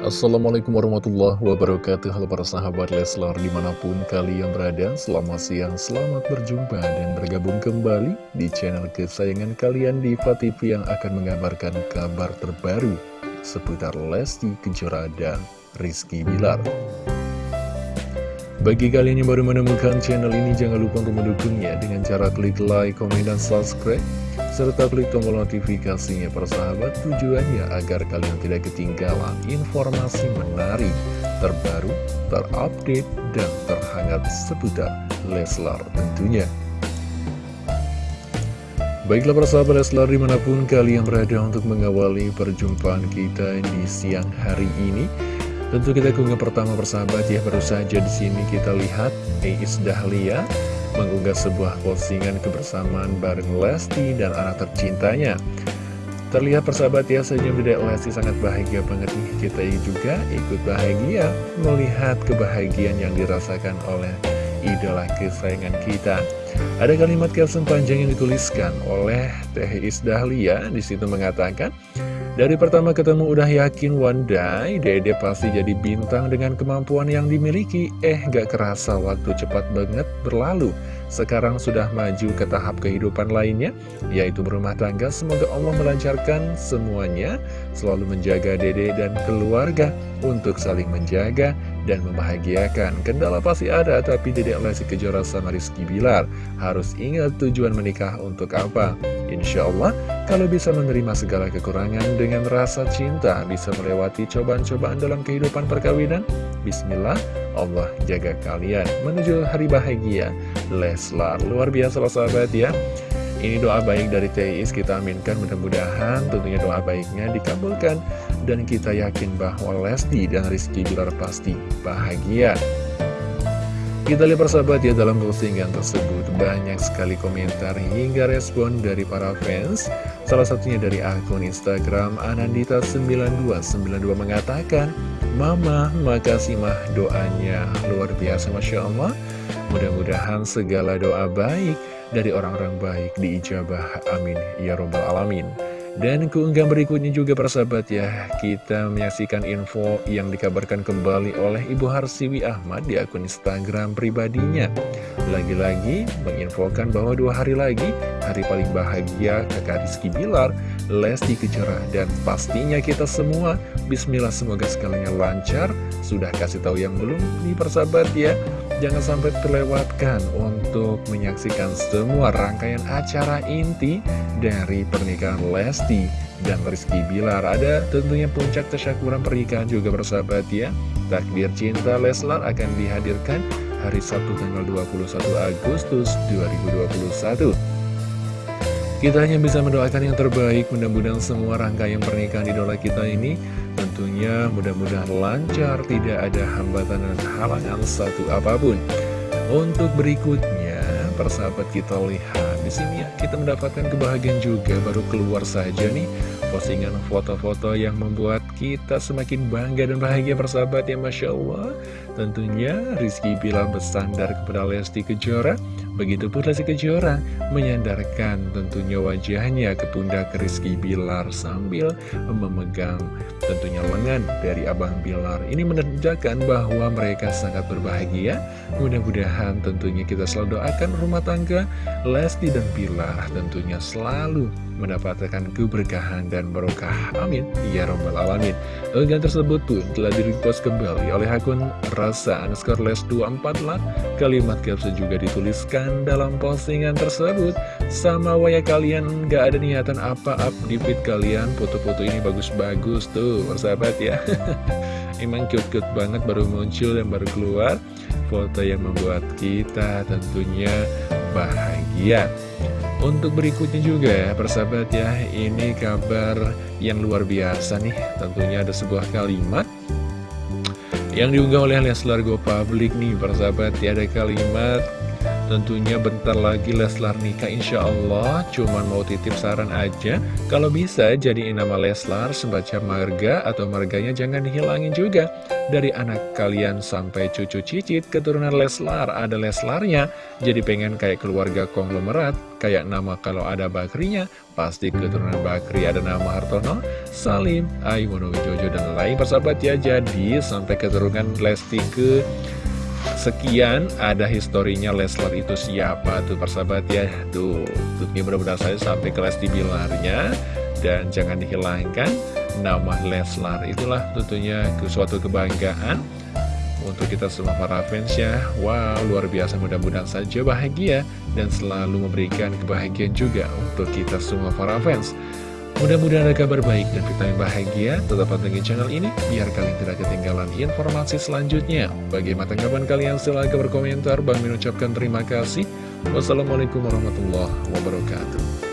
Assalamualaikum warahmatullahi wabarakatuh. Halo para sahabat Leslar di mana pun kalian berada Selamat siang, selamat berjumpa dan bergabung kembali Di channel kesayangan kalian di TV yang akan mengabarkan kabar terbaru Seputar Lesti Kejora dan Rizky Bilar bagi kalian yang baru menemukan channel ini, jangan lupa untuk mendukungnya dengan cara klik like, komen, dan subscribe serta klik tombol notifikasinya persahabat tujuannya agar kalian tidak ketinggalan informasi menarik, terbaru, terupdate, dan terhangat seputar Leslar tentunya. Baiklah persahabat Leslar di mana pun kalian berada untuk mengawali perjumpaan kita di siang hari ini. Tentu kita keunggah pertama persahabat ya baru saja di sini kita lihat Eis Dahlia mengunggah sebuah postingan kebersamaan bareng Lesti dan anak tercintanya. Terlihat persahabat ya senyum Dede Lesti sangat bahagia banget nih. Kita juga ikut bahagia melihat kebahagiaan yang dirasakan oleh idola kesayangan kita. Ada kalimat caption panjang yang dituliskan oleh Teh Isdahlia Di situ mengatakan dari pertama ketemu udah yakin one day Dede pasti jadi bintang dengan kemampuan yang dimiliki. Eh gak kerasa waktu cepat banget berlalu. Sekarang sudah maju ke tahap kehidupan lainnya Yaitu berumah tangga. Semoga Allah melancarkan semuanya Selalu menjaga Dede dan keluarga Untuk saling menjaga dan membahagiakan Kendala pasti ada Tapi Dede Lesti Kejora sama Rizky Bilar Harus ingat tujuan menikah untuk apa Insya Allah kalau bisa menerima segala kekurangan dengan rasa cinta, bisa melewati cobaan-cobaan dalam kehidupan perkawinan, Bismillah, Allah jaga kalian menuju hari bahagia. Leslar, luar biasa loh sahabat ya. Ini doa baik dari TIS, kita aminkan mudah-mudahan tentunya doa baiknya dikabulkan. Dan kita yakin bahwa Lesti dan Rizky Bilar pasti bahagia. Kita lihat persahabat ya dalam postingan tersebut banyak sekali komentar hingga respon dari para fans. Salah satunya dari akun Instagram Anandita9292 mengatakan Mama, makasih mah doanya. Luar biasa Masya Allah. Mudah-mudahan segala doa baik dari orang-orang baik diijabah. Amin. Ya Robbal Alamin dan keunggahan berikutnya juga persahabat ya Kita menyaksikan info yang dikabarkan kembali oleh Ibu Harsiwi Ahmad di akun Instagram pribadinya. Lagi-lagi menginfokan bahwa dua hari lagi Hari paling bahagia kakak Rizky Bilar Lesti Kejora Dan pastinya kita semua Bismillah semoga segalanya lancar Sudah kasih tahu yang belum nih persahabat ya Jangan sampai terlewatkan untuk menyaksikan semua rangkaian acara inti dari pernikahan Lesti dan Rizky Bilar. Ada tentunya puncak tasyakuran pernikahan juga bersahabat ya. Takdir Cinta Leslar akan dihadirkan hari Sabtu tanggal 21 Agustus 2021. Kita hanya bisa mendoakan yang terbaik, mudah-mudahan semua rangkaian pernikahan idola kita ini Tentunya mudah-mudahan lancar, tidak ada hambatan dan halangan satu apa pun. Untuk berikutnya, persahabat kita lihat di sini ya, kita mendapatkan kebahagiaan juga. Baru keluar saja nih postingan foto-foto yang membuat kita semakin bangga dan bahagia persahabat ya Masya Allah. Tentunya Rizky Bilar bersandar kepada Lesti Kejora Begitupun Lesti Kejora menyandarkan tentunya wajahnya ke pundak Rizky Bilar sambil memegang tentunya lengan dari Abang Bilar. Ini menandakan bahwa mereka sangat berbahagia. Mudah-mudahan tentunya kita selalu doakan rumah tangga Lesti dan Bilar tentunya selalu mendapatkan keberkahan dan barokah. Amin. Ya Rabbal Alamin. Unggahan tersebut pun telah direpost kembali oleh akun Rasa underscore les 24 lah. Kalimat caption juga dituliskan dalam postingan tersebut. Sama waya kalian gak ada niatan apa-apa di feed kalian. Foto-foto ini bagus-bagus tuh, persahabat ya. Emang cute-cute banget baru muncul dan baru keluar. Foto yang membuat kita tentunya bahagia. Untuk berikutnya juga ya persahabat ya Ini kabar yang luar biasa nih Tentunya ada sebuah kalimat Yang diunggah oleh Leslar Go Public nih persahabat ya Ada kalimat Tentunya bentar lagi Leslar nikah insya Allah Cuman mau titip saran aja Kalau bisa jadi nama Leslar Sembaca marga atau marganya jangan dihilangin juga. Dari anak kalian sampai cucu cicit Keturunan Leslar ada Leslarnya. Jadi pengen kayak keluarga konglomerat Kayak nama kalau ada Bakrinya, pasti keturunan Bakri ada nama Hartono, Salim, Aiwono Jojo, dan lain persahabat ya. Jadi sampai keturunan Lesti ke sekian ada historinya Leslar itu siapa tuh persahabat ya? Tuh tuh mudah-mudahan saya sampai ke Lesti Bilarnya. Dan jangan dihilangkan nama Leslar itulah tentunya suatu kebanggaan untuk kita semua para fans ya. Wow luar biasa mudah-mudahan saja bahagia dan selalu memberikan kebahagiaan juga untuk kita semua para fans Mudah-mudahan ada kabar baik dan vitamin bahagia. Tetap pantengin channel ini biar kalian tidak ketinggalan informasi selanjutnya. Bagaimana tanggapan kalian silahkan berkomentar. Bang mengucapkan terima kasih. Wassalamualaikum warahmatullahi wabarakatuh